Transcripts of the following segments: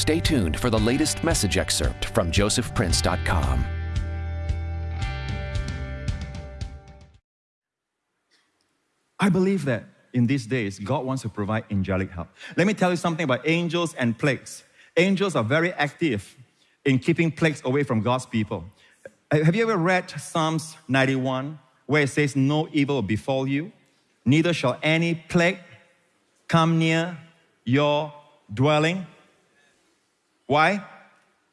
Stay tuned for the latest message excerpt from josephprince.com. I believe that in these days, God wants to provide angelic help. Let me tell you something about angels and plagues. Angels are very active in keeping plagues away from God's people. Have you ever read Psalms 91, where it says, No evil will befall you, neither shall any plague come near your dwelling? Why?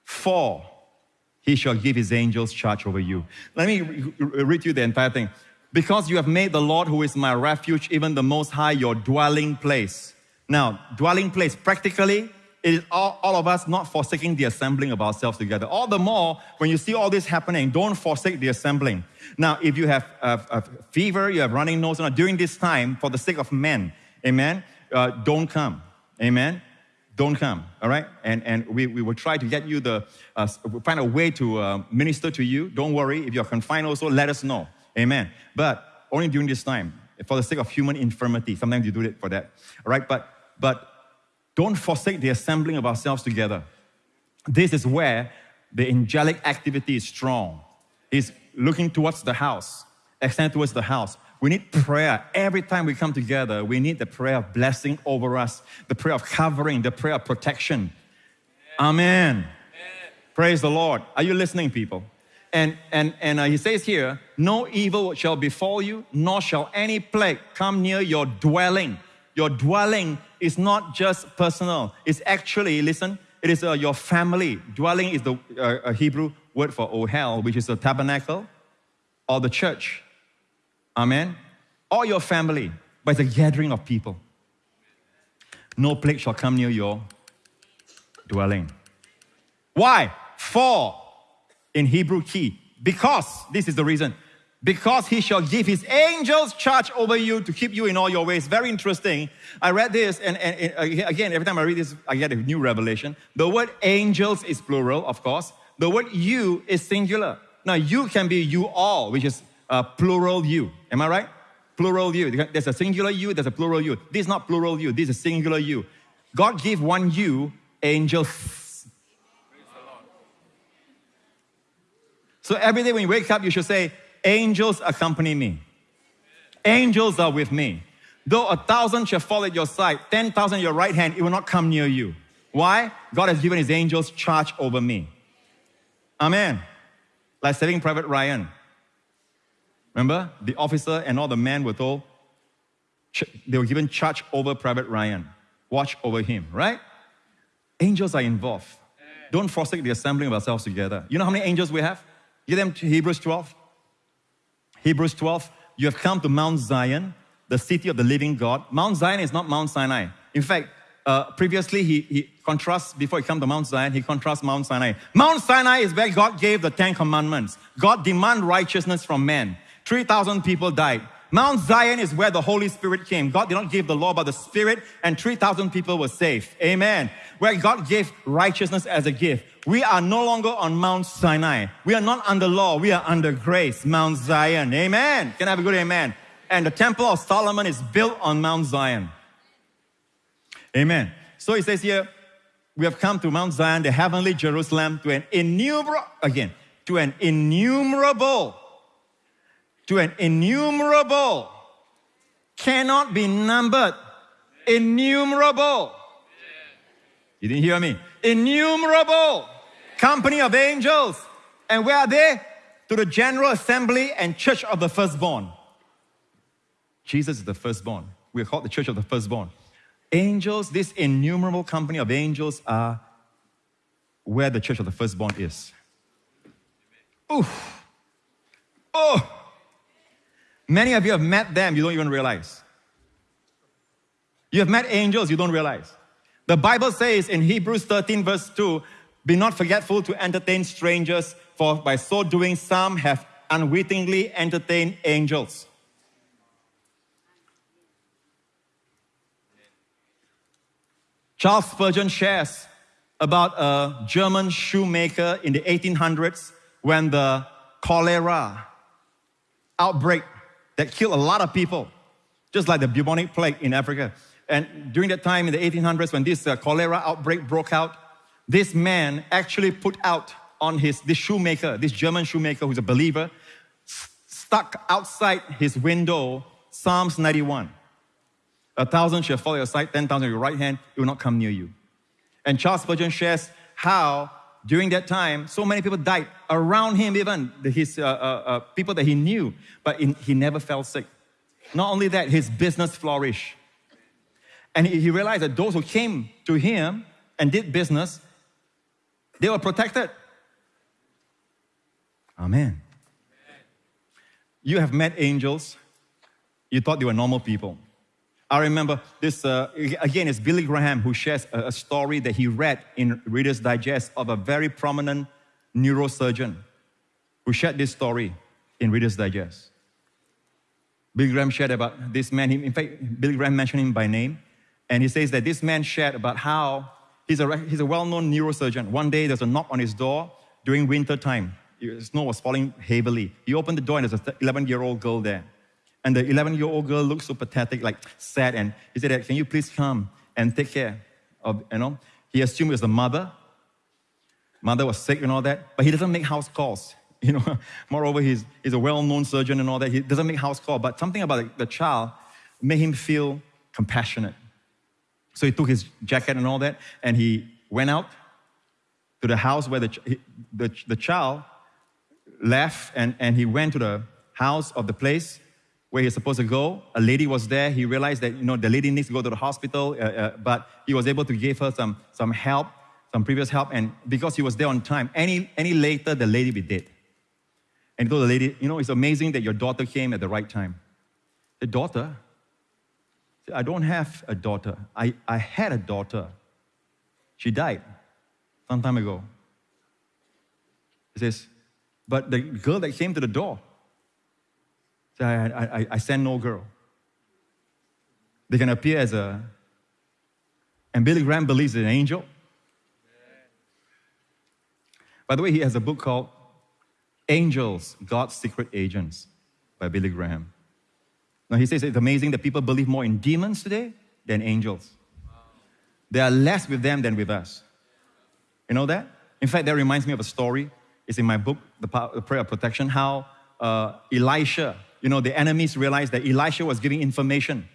For he shall give his angels charge over you. Let me read you the entire thing. Because you have made the Lord, who is my refuge, even the Most High, your dwelling place. Now, dwelling place, practically, it is all, all of us not forsaking the assembling of ourselves together. All the more, when you see all this happening, don't forsake the assembling. Now, if you have a, a fever, you have running nose, during this time, for the sake of men, amen, uh, don't come, amen don't come, all right? And, and we, we will try to get you the, uh, find a way to uh, minister to you. Don't worry. If you're confined also, let us know. Amen. But only during this time, for the sake of human infirmity. Sometimes you do it for that, all right? But, but don't forsake the assembling of ourselves together. This is where the angelic activity is strong. Is looking towards the house, extend towards the house. We need prayer. Every time we come together, we need the prayer of blessing over us, the prayer of covering, the prayer of protection. Amen. Amen. Praise the Lord. Are you listening, people? And, and, and uh, he says here, no evil shall befall you, nor shall any plague come near your dwelling. Your dwelling is not just personal, it's actually, listen, it is uh, your family. Dwelling is the uh, Hebrew word for ohel, which is a tabernacle or the church. Amen. Or your family, but it's a gathering of people. No plague shall come near your dwelling. Why? For in Hebrew ki, because this is the reason. Because he shall give his angels charge over you to keep you in all your ways. Very interesting. I read this, and, and, and uh, again, every time I read this, I get a new revelation. The word angels is plural, of course. The word you is singular. Now, you can be you all, which is a plural you. Am I right? Plural you. There's a singular you, there's a plural you. This is not plural you, this is singular you. God gave one you, angels. So every day when you wake up, you should say, Angels accompany me. Angels are with me. Though a thousand shall fall at your side, 10,000 at your right hand, it will not come near you. Why? God has given his angels charge over me. Amen. Like Saving Private Ryan. Remember, the officer and all the men were told, they were given charge over Private Ryan. Watch over him, right? Angels are involved. Don't forsake the assembling of ourselves together. You know how many angels we have? Give them to Hebrews 12. Hebrews 12, you have come to Mount Zion, the city of the living God. Mount Zion is not Mount Sinai. In fact, uh, previously he, he contrasts, before he come to Mount Zion, he contrasts Mount Sinai. Mount Sinai is where God gave the Ten Commandments. God demand righteousness from men. 3,000 people died. Mount Zion is where the Holy Spirit came. God did not give the law, but the Spirit, and 3,000 people were saved. Amen. Where God gave righteousness as a gift. We are no longer on Mount Sinai. We are not under law, we are under grace. Mount Zion. Amen. Can I have a good amen? And the Temple of Solomon is built on Mount Zion. Amen. So he says here, we have come to Mount Zion, the heavenly Jerusalem, to an innumerable, again, to an innumerable to an innumerable, cannot be numbered, innumerable. You didn't hear me? Innumerable company of angels. And where are they? To the general assembly and church of the firstborn. Jesus is the firstborn. We're called the church of the firstborn. Angels, this innumerable company of angels are where the church of the firstborn is. Oof. Oh. Many of you have met them, you don't even realize. You have met angels, you don't realize. The Bible says in Hebrews 13, verse 2 Be not forgetful to entertain strangers, for by so doing, some have unwittingly entertained angels. Charles Spurgeon shares about a German shoemaker in the 1800s when the cholera outbreak that killed a lot of people, just like the bubonic plague in Africa. And during that time in the 1800s, when this uh, cholera outbreak broke out, this man actually put out on his, this shoemaker, this German shoemaker who's a believer, stuck outside his window Psalms 91. A thousand shall fall at your side, 10,000 at your right hand, it will not come near you. And Charles Spurgeon shares how during that time, so many people died around him, even his uh, uh, uh, people that he knew, but in, he never fell sick. Not only that, his business flourished. And he, he realized that those who came to him and did business, they were protected. Amen. You have met angels, you thought they were normal people. I remember this, uh, again, it's Billy Graham who shares a, story that he read in Reader's Digest of a very prominent neurosurgeon who shared this story in Reader's Digest. Billy Graham shared about this man. In fact, Billy Graham mentioned him by name. And he says that this man shared about how he's a, he's a well known neurosurgeon. One day there's a knock on his door during winter time. Snow was falling heavily. He opened the door and there's an 11 year old girl there. And the 11 year old girl looked so pathetic, like sad. And he said, Can you please come and take care of, you know? He assumed it was the mother. Mother was sick and all that, but he doesn't make house calls. You know, moreover, he's, he's a well-known surgeon and all that. He doesn't make house calls, but something about the, child made him feel compassionate. So he took his jacket and all that, and he went out to the house where the, the, the child left, and, and he went to the house of the place where he's supposed to go. A lady was there. He realized that, you know, the lady needs to go to the hospital, uh, uh, but he was able to give her some, some help, some previous help. And because he was there on time, any, any later, the lady be dead. And he told the lady, you know, it's amazing that your daughter came at the right time. The daughter? I don't have a daughter. I, I had a daughter. She died some time ago. He says, but the girl that came to the door, so I, I, I send no girl. They can appear as a, and Billy Graham believes in an angel. By the way, he has a book called Angels, God's Secret Agents by Billy Graham. Now he says it's amazing that people believe more in demons today than angels. There are less with them than with us. You know that? In fact, that reminds me of a story. It's in my book, The Prayer of Protection, how uh, Elisha you know, the enemies realized that Elisha was giving information.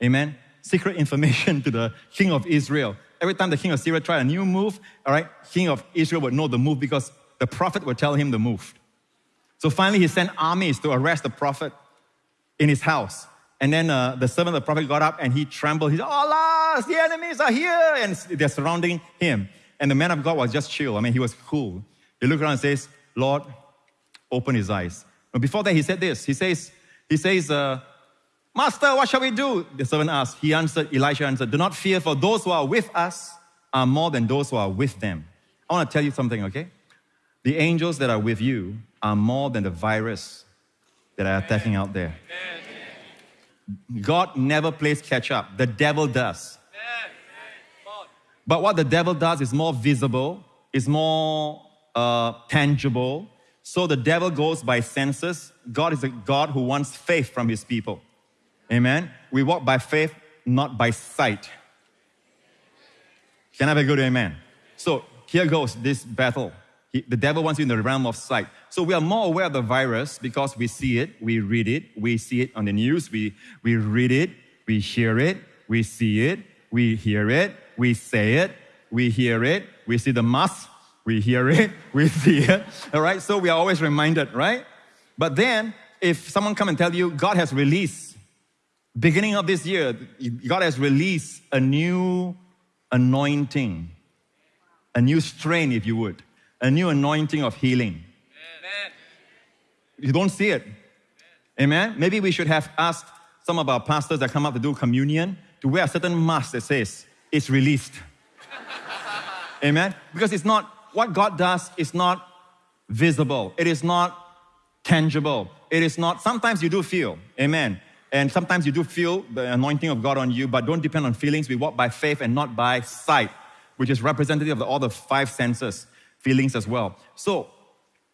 Amen. Secret information to the king of Israel. Every time the king of Syria tried a new move, all right, king of Israel would know the move because the prophet would tell him the move. So finally, he sent armies to arrest the prophet in his house. And then uh, the servant of the prophet got up and he trembled. He said, Allah, the enemies are here. And they're surrounding him. And the man of God was just chill. I mean, he was cool. He looked around and says, Lord, open his eyes. But before that, he said this. He says, he says, uh, Master, what shall we do? The servant asked. He answered, Elisha answered, Do not fear, for those who are with us are more than those who are with them. I want to tell you something, okay? The angels that are with you are more than the virus that are attacking out there. God never plays catch up, the devil does. But what the devil does is more visible, is more uh, tangible, so the devil goes by senses. God is a God who wants faith from his people. Amen. We walk by faith, not by sight. Can I have a good amen? So here goes this battle. He, the devil wants you in the realm of sight. So we are more aware of the virus because we see it, we read it, we see it on the news, we, we read it, we hear it, we see it, we hear it, we say it, we hear it, we see the mask we hear it, we see it, all right? So we are always reminded, right? But then, if someone come and tell you God has released, beginning of this year, God has released a new anointing, a new strain, if you would, a new anointing of healing. Amen. You don't see it. Amen. Maybe we should have asked some of our pastors that come up to do communion to wear a certain mask that says, it's released. Amen. Because it's not what God does is not visible, it is not tangible. It is not, sometimes you do feel, amen. And sometimes you do feel the anointing of God on you, but don't depend on feelings. We walk by faith and not by sight, which is representative of all the five senses, feelings as well. So,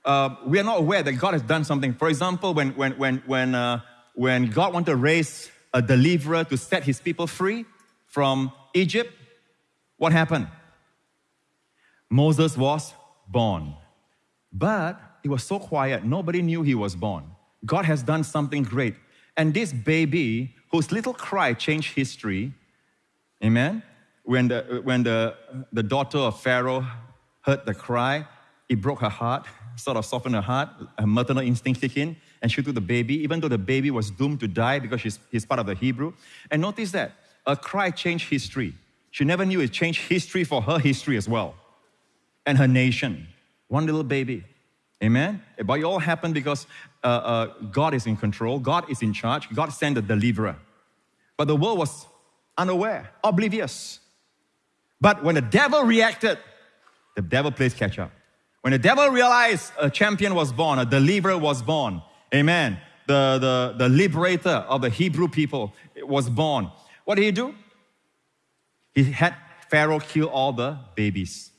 uh, we are not aware that God has done something. For example, when, when, when, when, uh, when God wanted to raise a deliverer to set his people free from Egypt, what happened? Moses was born. But it was so quiet, nobody knew he was born. God has done something great. And this baby, whose little cry changed history, amen? When the, when the, the daughter of Pharaoh heard the cry, it broke her heart, sort of softened her heart. Her maternal instinct kicked in, and she took the baby, even though the baby was doomed to die because she's, he's part of the Hebrew. And notice that a cry changed history. She never knew it changed history for her history as well, and her nation. One little baby. Amen? But it all happened because uh, uh, God is in control, God is in charge, God sent a deliverer. But the world was unaware, oblivious. But when the devil reacted, the devil plays catch up. When the devil realized a champion was born, a deliverer was born, amen, the, the, the liberator of the Hebrew people was born, what did he do? He had Pharaoh kill all the babies,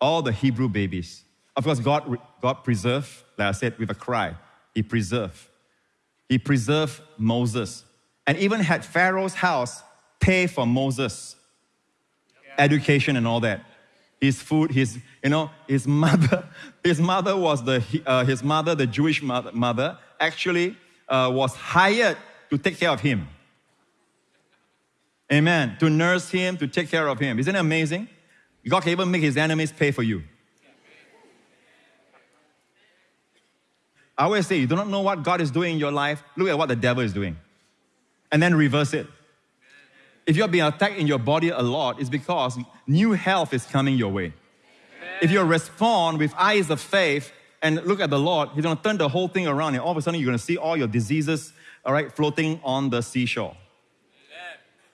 all the Hebrew babies. Of course, God, God preserved, like I said, with a cry. He preserved. He preserved Moses and even had Pharaoh's house pay for Moses' education and all that. His food, his, you know, his mother, his mother was the, uh, his mother, the Jewish mother, mother actually uh, was hired to take care of him. Amen. To nurse him, to take care of him. Isn't it amazing? God can even make his enemies pay for you. I always say, you do not know what God is doing in your life, look at what the devil is doing. And then reverse it. If you're being attacked in your body a lot, it's because new health is coming your way. If you respond with eyes of faith and look at the Lord, He's gonna turn the whole thing around, and all of a sudden you're gonna see all your diseases, all right, floating on the seashore.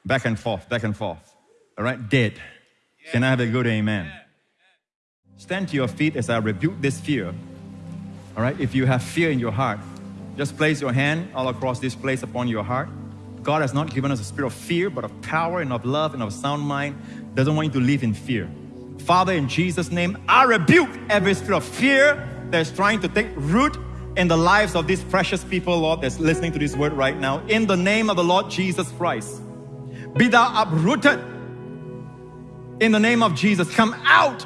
Back and forth, back and forth. All right, dead. Can I have a good amen? Stand to your feet as I rebuke this fear all right, if you have fear in your heart, just place your hand all across this place upon your heart. God has not given us a spirit of fear, but of power and of love and of sound mind. Doesn't want you to live in fear. Father, in Jesus' name, I rebuke every spirit of fear that's trying to take root in the lives of these precious people, Lord, that's listening to this word right now. In the name of the Lord Jesus Christ, be thou uprooted. In the name of Jesus, come out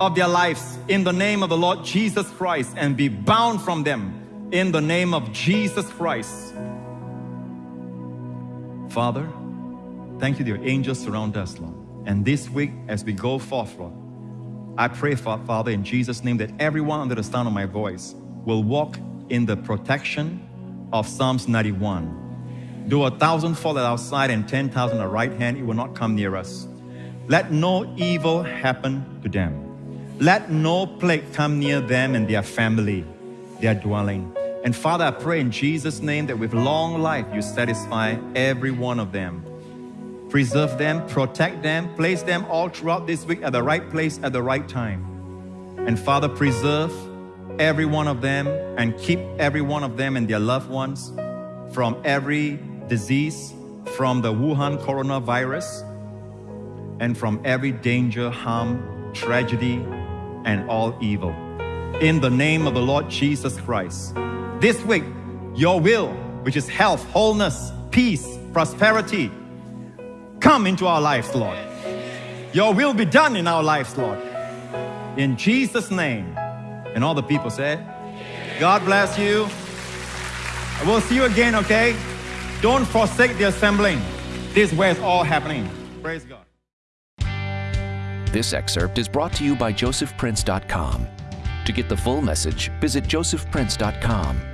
of their lives in the name of the Lord Jesus Christ and be bound from them in the name of Jesus Christ. Father, thank you, your angels surround us, Lord. And this week, as we go forth, Lord, I pray, Father, in Jesus' name, that everyone under the sound of my voice will walk in the protection of Psalms 91. Do a thousand fall at our side and 10,000 at our right hand, it will not come near us. Let no evil happen to them. Let no plague come near them and their family, their dwelling. And Father, I pray in Jesus' name that with long life you satisfy every one of them. Preserve them, protect them, place them all throughout this week at the right place at the right time. And Father, preserve every one of them and keep every one of them and their loved ones from every disease, from the Wuhan coronavirus, and from every danger, harm, tragedy, and all evil. In the name of the Lord Jesus Christ. This week, your will, which is health, wholeness, peace, prosperity, come into our lives, Lord. Your will be done in our lives, Lord. In Jesus' name. And all the people said, God bless you. We'll see you again, okay? Don't forsake the assembling. This is where it's all happening. Praise God. This excerpt is brought to you by josephprince.com. To get the full message, visit josephprince.com.